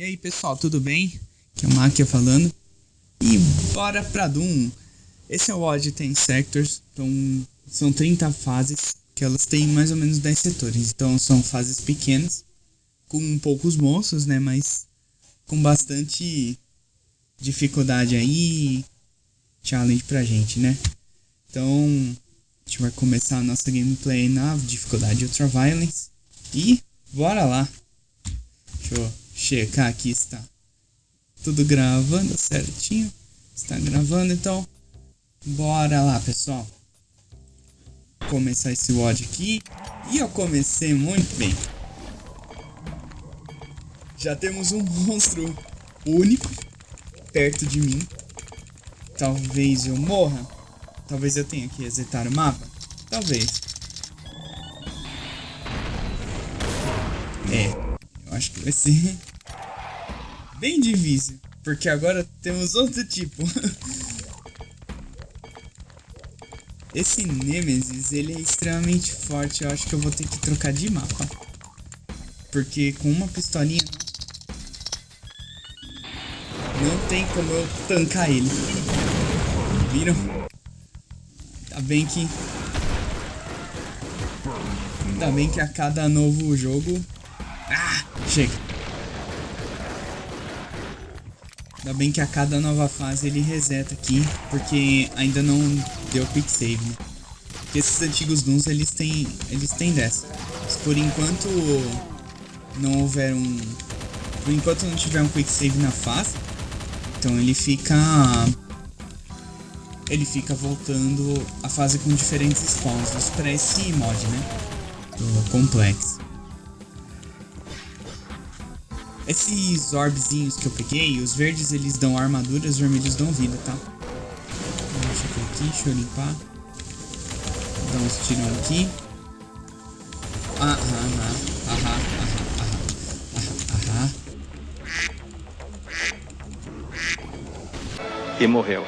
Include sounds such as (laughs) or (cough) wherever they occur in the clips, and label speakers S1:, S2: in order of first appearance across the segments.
S1: E aí pessoal, tudo bem? Aqui é o Máquia falando. E bora pra Doom. Esse é o Odd Ten Sectors. Então, são 30 fases, que elas têm mais ou menos 10 setores. Então são fases pequenas, com poucos monstros, né? Mas com bastante dificuldade aí. Challenge pra gente, né? Então, a gente vai começar a nossa gameplay na dificuldade Ultra Violence. E bora lá. Eu checar aqui se tá tudo gravando certinho. Está gravando, então bora lá, pessoal. Começar esse WOD aqui. E eu comecei muito bem. Já temos um (laughs) monstro único perto de mim. Talvez eu morra. Talvez eu tenha que resetar o mapa. Talvez. É, acho que vai ser bem difícil. Porque agora temos outro tipo. Esse Nemesis, ele é extremamente forte. Eu acho que eu vou ter que trocar de mapa. Porque com uma pistolinha... Não tem como eu tancar ele. Viram? Tá bem que... Ainda bem que a cada novo jogo ah, chega. Ainda bem que a cada nova fase ele reseta aqui, porque ainda não deu quick save, né? Porque esses antigos Dooms, eles têm, eles têm dessa. Mas por enquanto não houver um... Por enquanto não tiver um quick save na fase, então ele fica... Ele fica voltando a fase com diferentes spawns. para esse mod, né? Do Complex. Esses orbzinhos que eu peguei, os verdes eles dão armadura, os vermelhos dão vida, tá? Deixa eu aqui, deixa eu limpar. Dar uns tirão aqui. Ah, ah, ah, ah, ah, ah,
S2: ah, E morreu.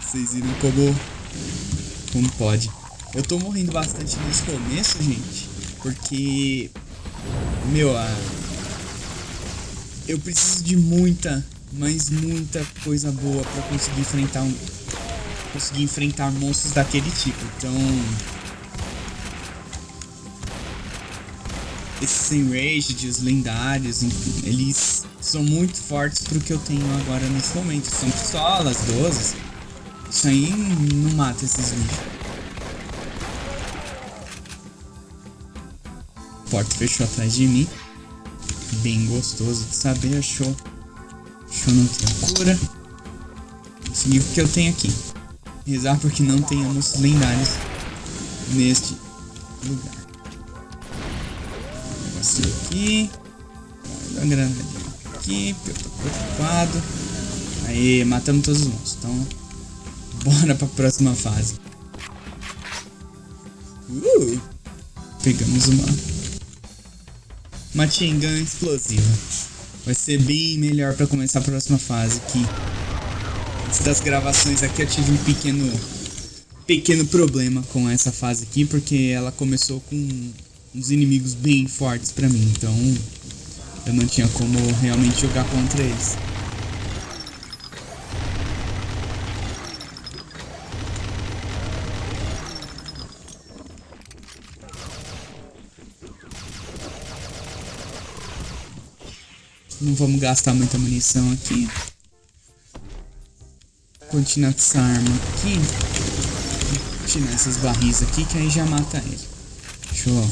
S1: Vocês viram como... Como pode. Eu tô morrendo bastante nesse começo, gente. Porque, meu, a, eu preciso de muita, mas muita coisa boa pra conseguir enfrentar um, conseguir enfrentar monstros daquele tipo. Então, esses enraged, os lendários, eles são muito fortes pro que eu tenho agora nesse momento. São pistolas, 12. Isso aí não mata esses bichos. Porta fechou atrás de mim. Bem gostoso de saber, achou. Achou não tem cura. Consegui o que eu tenho aqui. Rezar porque não tenhamos lendários neste lugar. Um negocinho aqui. Guarda a granadinha aqui, porque eu tô preocupado. Aí, matamos todos os monstros. Então, bora pra próxima fase. Uh! Pegamos uma Machine Gun explosiva. Vai ser bem melhor para começar a próxima fase aqui. Antes das gravações aqui eu tive um pequeno pequeno problema com essa fase aqui, porque ela começou com uns inimigos bem fortes para mim, então eu não tinha como realmente jogar contra eles. Não vamos gastar muita munição aqui. Continuar com essa arma aqui. Tirar essas barris aqui, que aí já mata ele. Show.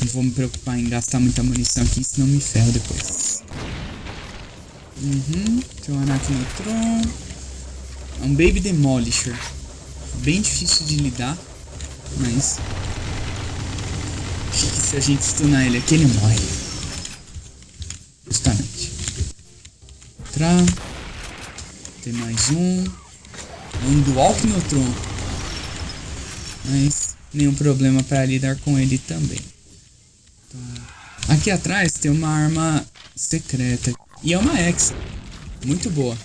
S1: Não vou me preocupar em gastar muita munição aqui, senão me ferro depois. Uhum. Tem um Arachnotron. É um Baby Demolisher. Bem difícil de lidar, mas... Acho que se a gente stunar ele aqui, ele morre. Entrar. Tem mais um. Um dual Neutron. Mas nenhum problema para lidar com ele também. Tá. Aqui atrás tem uma arma secreta. E é uma X. Muito boa.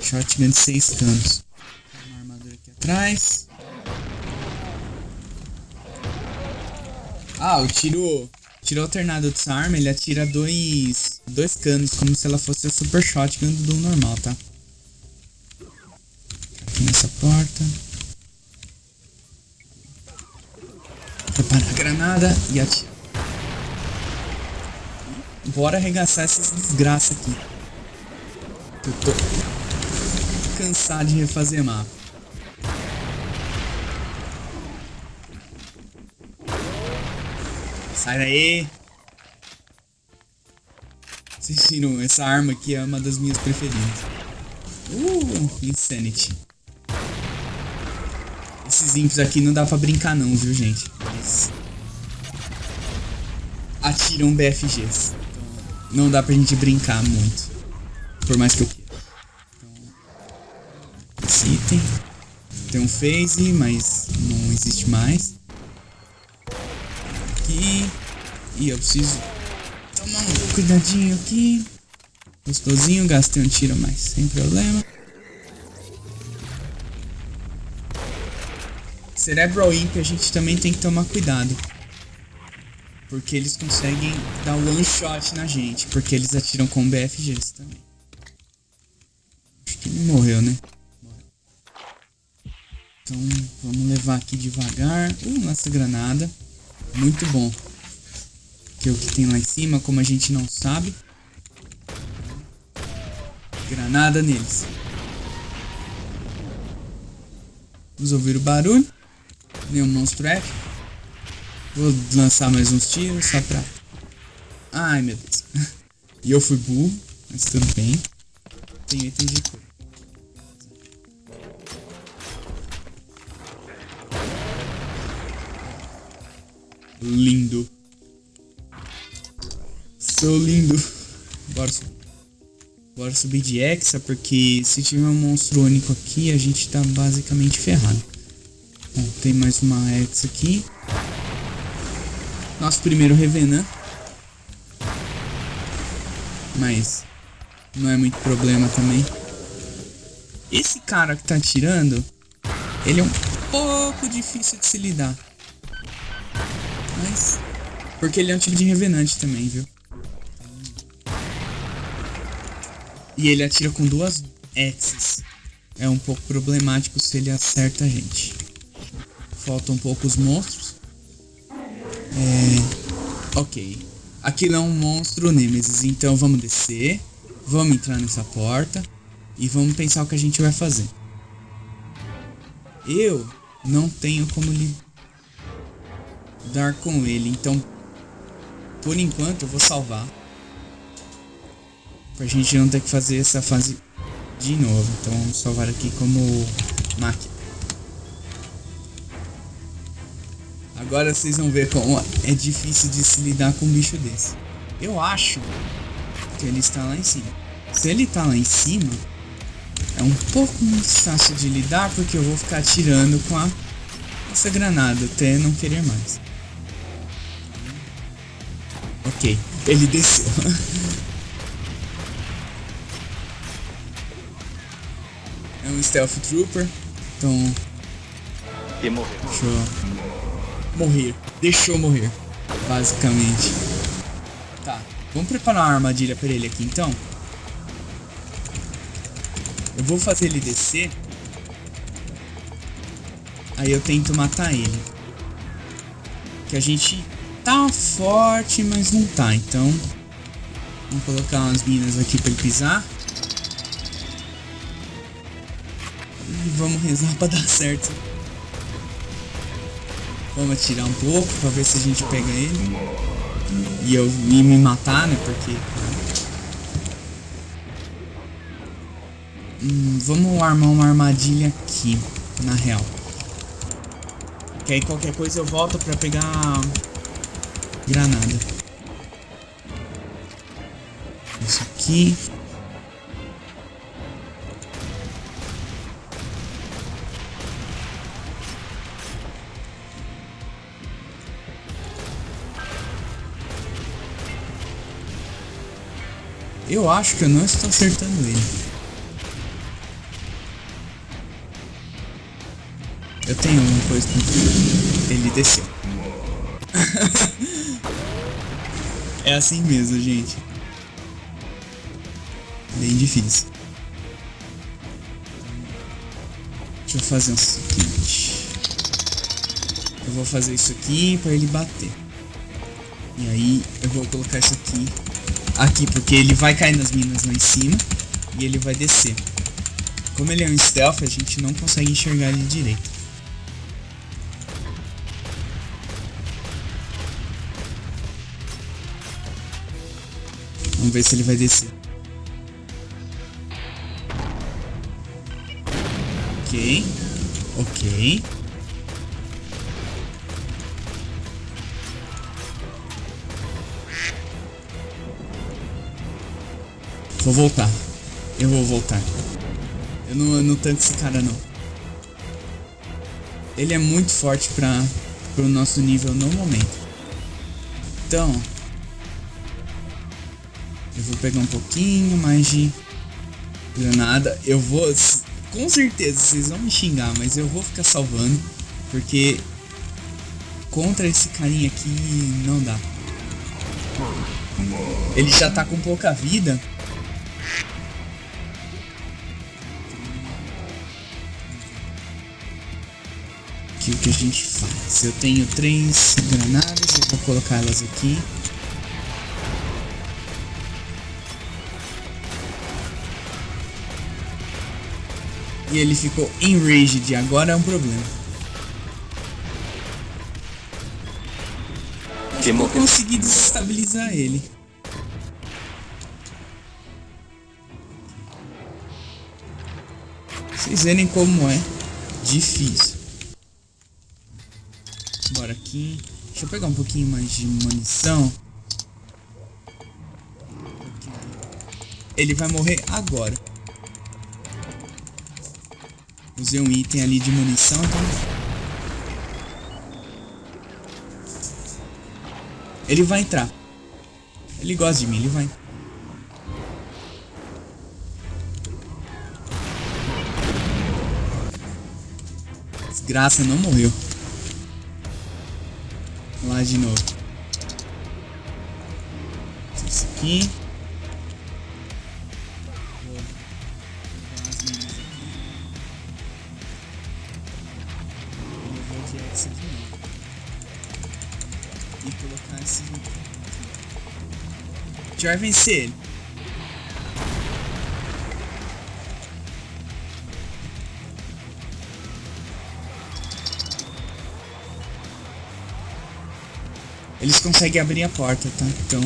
S1: Shotgun de 6 canos. Uma armadura aqui atrás. Ah, o tiro, tiro alternado dessa arma, ele atira dois, dois canos, como se ela fosse a super shotgun do normal, tá? Aqui nessa porta. Prepara a granada e atira. Bora arregaçar essas desgraças aqui. Eu tô cansado de refazer mapa. Sai daí! Vocês viram, essa arma aqui é uma das minhas preferidas. Uh, Insanity. Esses imps aqui não dá pra brincar não, viu, gente? Eles atiram BFGs. Então, não dá pra gente brincar muito. Por mais que eu queira. Então, esse item. Tem um phase, mas não existe mais. Aqui. E eu preciso tomar um cuidadinho aqui. Gostosinho, gastei um tiro, mas sem problema. Cerebral Imp a gente também tem que tomar cuidado. Porque eles conseguem dar one shot na gente. Porque eles atiram com BFGs também. Acho que ele morreu, né? Então vamos levar aqui devagar. Uh, nossa granada. Muito bom. Que é o que tem lá em cima, como a gente não sabe. Granada neles. Vamos ouvir o barulho. Nenhum monstro é. Vou lançar mais uns tiros só pra... Ai, meu Deus. (laughs) e eu fui burro, mas tudo bem. Tem de cor. Lindo. Sou lindo. Bora. Bora subir de Hexa, porque se tiver um monstro único aqui, a gente tá basicamente ferrado. Bom, tem mais uma Hexa aqui. Nosso primeiro Revenant. Mas não é muito problema também. Esse cara que tá atirando, ele é um pouco difícil de se lidar. Mas... Porque ele é um tipo de revenante também, viu? E ele atira com duas X's. É um pouco problemático se ele acerta a gente. Faltam poucos monstros. É... Ok. Aquilo é um monstro Nemesis, então vamos descer. Vamos entrar nessa porta. E vamos pensar o que a gente vai fazer. Eu não tenho como lidar com ele, então... Por enquanto eu vou salvar. Pra gente não ter que fazer essa fase de novo. Então vamos salvar aqui como máquina. Agora vocês vão ver como é difícil de se lidar com um bicho desse. Eu acho que ele está lá em cima. Se ele está lá em cima, é um pouco mais fácil de lidar porque eu vou ficar atirando com a, essa granada até não querer mais. Ok, ele desceu. (laughs) um Stealth Trooper, então...
S2: E morreu.
S1: Deixa eu morrer. Deixou morrer, basicamente. Tá, vamos preparar uma armadilha pra ele aqui então. Eu vou fazer ele descer. Aí eu tento matar ele. Que a gente tá forte, mas não tá, então... Vamos colocar umas minas aqui pra ele pisar. Vamos rezar pra dar certo. Vamos atirar um pouco pra ver se a gente pega ele. E eu me matar, né? Porque. Hum, vamos armar uma armadilha aqui, na real. Que aí qualquer coisa eu volto pra pegar granada. Isso aqui. Eu acho que eu não estou acertando ele. Eu tenho uma coisa com ele desceu. (laughs) é assim mesmo, gente. Bem difícil. Deixa eu fazer o seguinte. Eu vou fazer isso aqui pra ele bater. E aí eu vou colocar isso aqui. Aqui, porque ele vai cair nas minas lá em cima. E ele vai descer. Como ele é um stealth, a gente não consegue enxergar ele direito. Vamos ver se ele vai descer. Ok. Ok. Vou voltar. Eu vou voltar. Eu não, eu não tanco esse cara não. Ele é muito forte para o nosso nível no momento. Então, eu vou pegar um pouquinho mais de granada. Eu vou, com certeza, vocês vão me xingar, mas eu vou ficar salvando, porque contra esse carinha aqui não dá. Ele já tá com pouca vida. Que o que a gente faz? Eu tenho três granadas, eu vou colocar elas aqui. E ele ficou enraged, agora é um problema.
S2: Que
S1: Eu consegui desestabilizar ele. Vocês verem como é difícil. Bora aqui. Deixa eu pegar um pouquinho mais de munição. Ele vai morrer agora. Usei um item ali de munição, então... Ele vai entrar. Ele gosta de mim, ele vai. Desgraça, não morreu. Lá de novo. Isso minas aqui. E colocar esse. A gente vai vencer ele. Eles conseguem abrir a porta, tá? Então.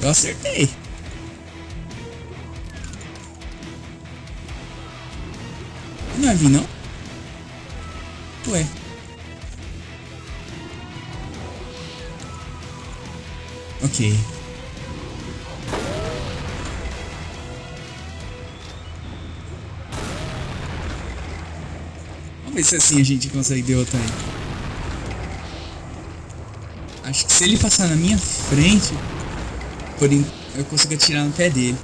S1: Eu acertei. Não vai vir, não? Ué. Ok. Vamos ver se assim a gente consegue derrotar ele. Acho que se ele passar na minha frente, por eu consigo atirar no pé dele.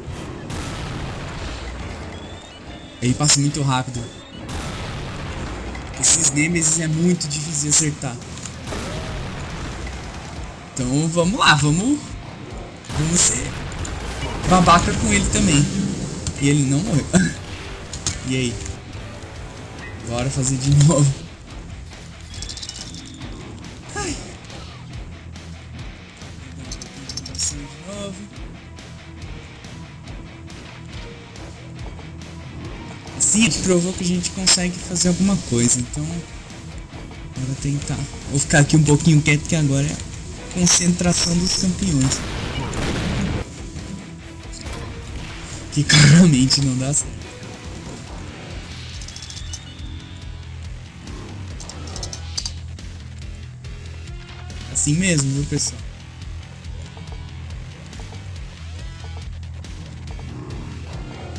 S1: Ele passa muito rápido. Esses Nemesis é muito difícil de acertar. Então vamos lá, vamos. Vamos ser babaca com ele também. E ele não morreu. (laughs) e aí? Bora fazer de novo. Ai. De novo. Provou que a gente consegue fazer alguma coisa, então. Bora tentar. Vou ficar aqui um pouquinho quieto que agora é a concentração dos campeões. Que claramente não dá certo. Assim mesmo, viu pessoal?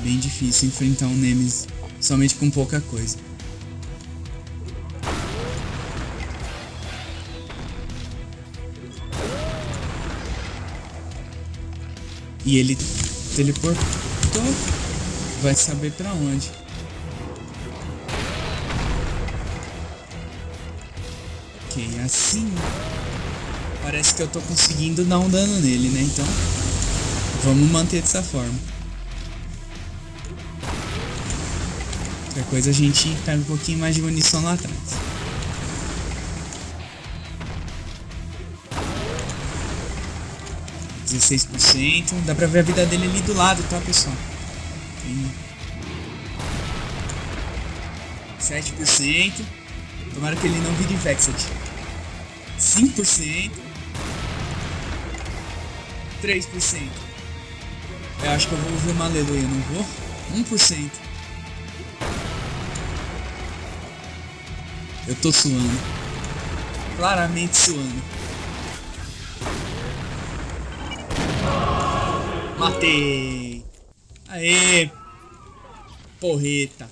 S1: Bem difícil enfrentar um Nemesis somente com pouca coisa. E ele teleportou. vai saber pra onde. Ok, assim parece que eu tô conseguindo dar um dano nele, né? Então, vamos manter dessa forma. Outra coisa, a gente pega um pouquinho mais de munição lá atrás. Dezesseis por cento. Dá pra ver a vida dele ali do lado, tá, pessoal? Sete por cento. Tomara que ele não vire Vexed. 5%. 3%. Eu acho que eu vou ver uma aleluia, não vou? 1%. Eu tô suando. Claramente suando. Matei! Aê! Porreta!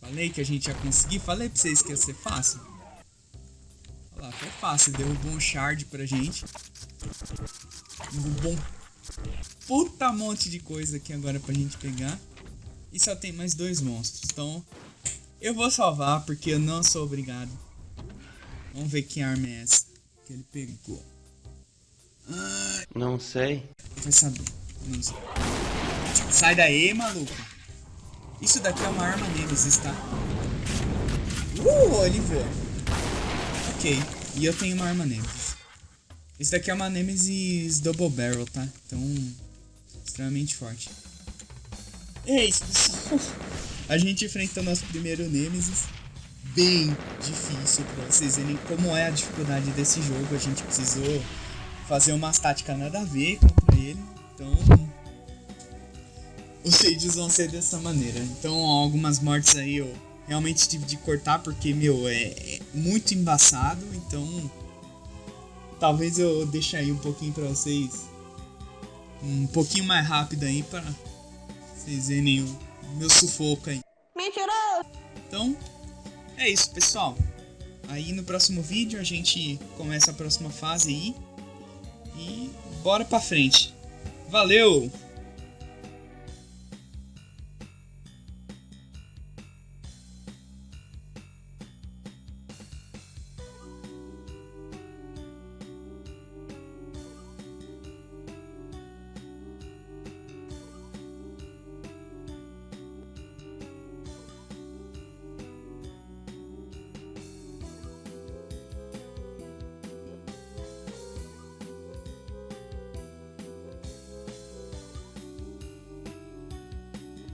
S1: Falei que a gente ia conseguir. Falei pra vocês que ia ser fácil. Fácil. Derrubou um shard pra gente. Derrubou um puta monte de coisa aqui agora pra gente pegar. E só tem mais dois monstros. Então, eu vou salvar porque eu não sou obrigado. Vamos ver que arma é essa que ele pegou.
S2: Não sei.
S1: Vai saber. Não sei. Sai daí, maluco. Isso daqui é uma arma Nemesis, tá? Uh, ele voa. Ok. E eu tenho uma arma Nemesis. Esse daqui é uma Nemesis Double Barrel, tá? Então, extremamente forte. E é pessoal. (laughs) A gente enfrentou nosso primeiro Nemesis. Bem difícil pra vocês verem como é a dificuldade desse jogo. A gente precisou fazer umas táticas nada a ver contra ele. Então, os vídeos vão ser dessa maneira. Então, algumas mortes aí eu realmente tive de cortar porque, meu, é, é muito embaçado. Então, talvez eu deixe aí um pouquinho pra vocês. Um pouquinho mais rápido aí pra vocês verem o meu sufoco aí. Mentiroso! Então, é isso, pessoal. Aí no próximo vídeo a gente começa a próxima fase aí. E bora pra frente. Valeu!